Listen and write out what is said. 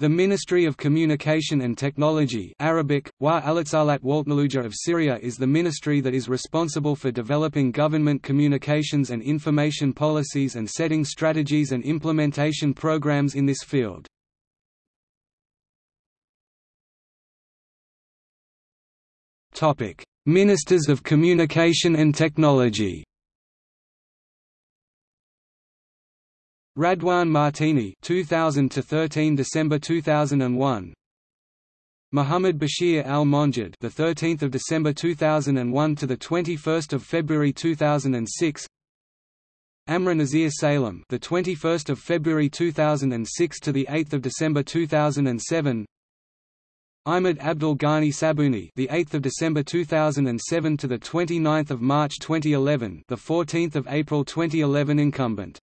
The Ministry of Communication and Technology Arabic, Wa of Syria is the ministry that is responsible for developing government communications and information policies and setting strategies and implementation programs in this field. Ministers of Communication and Technology Radwan Martini 2000 to 13 December 2001 Muhammad Bashir Al-Monjad the 13th of December 2001 to the 21st of February 2006 Amra Nazir Salem the 21st of February 2006 to the 8th of December 2007 Ahmed Abdul Ghani Sabuni the 8th of December 2007 to the 29th of March 2011 the 14th of April 2011 incumbent